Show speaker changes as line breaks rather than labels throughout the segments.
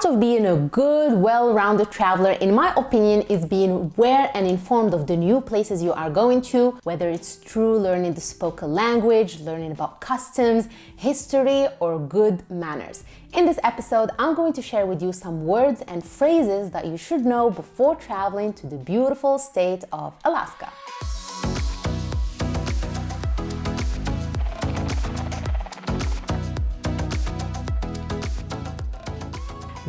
Part of being a good, well-rounded traveler, in my opinion, is being aware and informed of the new places you are going to, whether it's through learning the spoken language, learning about customs, history, or good manners. In this episode, I'm going to share with you some words and phrases that you should know before traveling to the beautiful state of Alaska.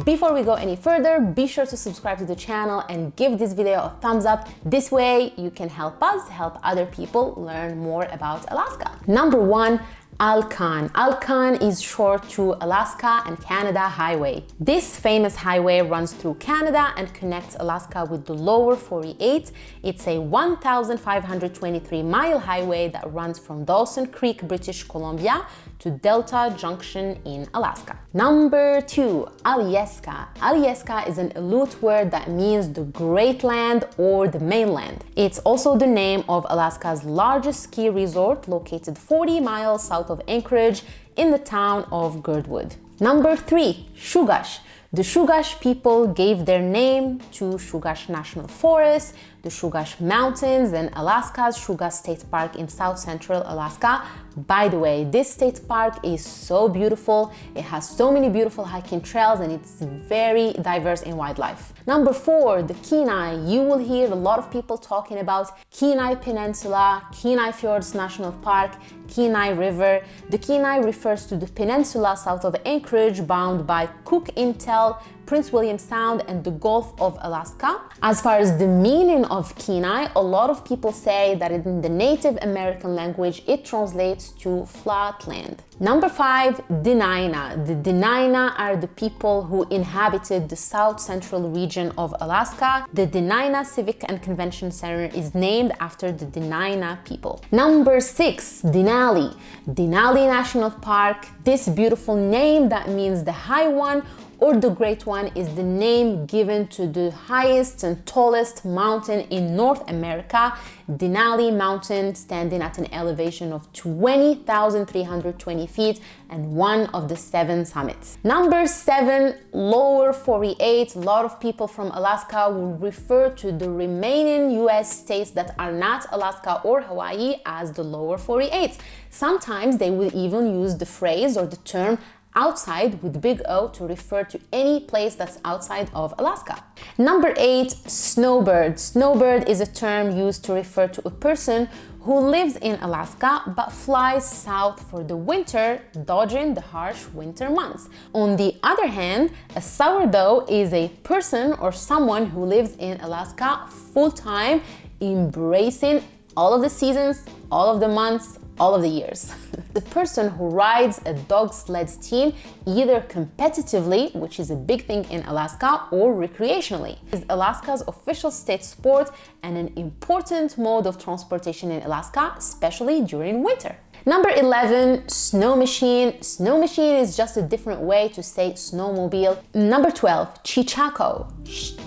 Before we go any further, be sure to subscribe to the channel and give this video a thumbs up. This way you can help us help other people learn more about Alaska. Number one, Alcan. Alcan is short to Alaska and Canada Highway. This famous highway runs through Canada and connects Alaska with the lower 48. It's a 1,523 mile highway that runs from Dawson Creek, British Columbia to Delta Junction in Alaska. Number two, Alyeska. Alyeska is an Aleut word that means the Great Land or the mainland. It's also the name of Alaska's largest ski resort located 40 miles south of Anchorage in the town of Girdwood. Number three, Chugach. The Chugach people gave their name to Chugach National Forest, the Chugach Mountains, and Alaska's Chugach State Park in south central Alaska. By the way, this state park is so beautiful. It has so many beautiful hiking trails and it's very diverse in wildlife. Number four, the Kenai. You will hear a lot of people talking about Kenai Peninsula, Kenai Fjords National Park, Kenai River. The Kenai refers to the peninsula south of Anchorage bound by Cook Inlet, Prince William Sound and the Gulf of Alaska. As far as the meaning of Kenai, a lot of people say that in the Native American language, it translates to flat land. Number five, Dena'ina. The Dena'ina are the people who inhabited the south central region of Alaska. The Dena'ina Civic and Convention Center is named after the Dena'ina people. Number six, Denali. Denali National Park. This beautiful name that means the high one or the Great One is the name given to the highest and tallest mountain in North America, Denali Mountain, standing at an elevation of 20,320 feet and one of the seven summits. Number seven, lower 48. A lot of people from Alaska will refer to the remaining US states that are not Alaska or Hawaii as the lower 48. Sometimes they will even use the phrase or the term outside with big O to refer to any place that's outside of Alaska. Number eight, snowbird. Snowbird is a term used to refer to a person who lives in Alaska but flies south for the winter, dodging the harsh winter months. On the other hand, a sourdough is a person or someone who lives in Alaska full-time, embracing all of the seasons, all of the months, all of the years. the person who rides a dog sled team either competitively, which is a big thing in Alaska, or recreationally, is Alaska's official state sport and an important mode of transportation in Alaska, especially during winter. Number 11, snow machine. Snow machine is just a different way to say snowmobile. Number 12, cheechako.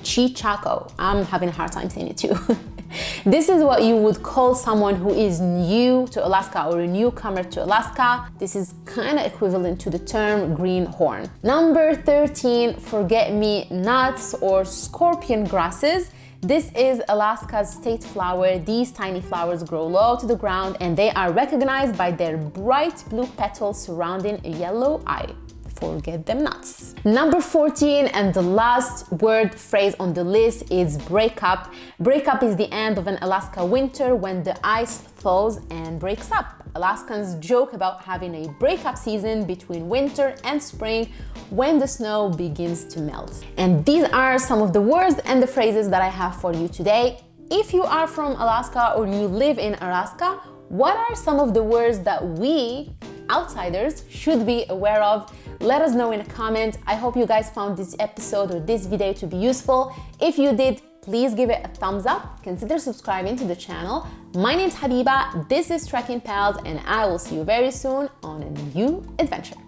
chichaco. I'm having a hard time saying it too. This is what you would call someone who is new to Alaska or a newcomer to Alaska. This is kind of equivalent to the term greenhorn. Number 13, forget-me-nots or scorpion grasses. This is Alaska's state flower. These tiny flowers grow low to the ground and they are recognized by their bright blue petals surrounding a yellow eye forget them nuts. Number 14 and the last word phrase on the list is breakup. Breakup is the end of an Alaska winter when the ice thaws and breaks up. Alaskans joke about having a breakup season between winter and spring when the snow begins to melt. And these are some of the words and the phrases that I have for you today. If you are from Alaska or you live in Alaska, what are some of the words that we outsiders should be aware of let us know in a comment. I hope you guys found this episode or this video to be useful. If you did, please give it a thumbs up. Consider subscribing to the channel. My name's Habiba, this is Trekking Pals, and I will see you very soon on a new adventure.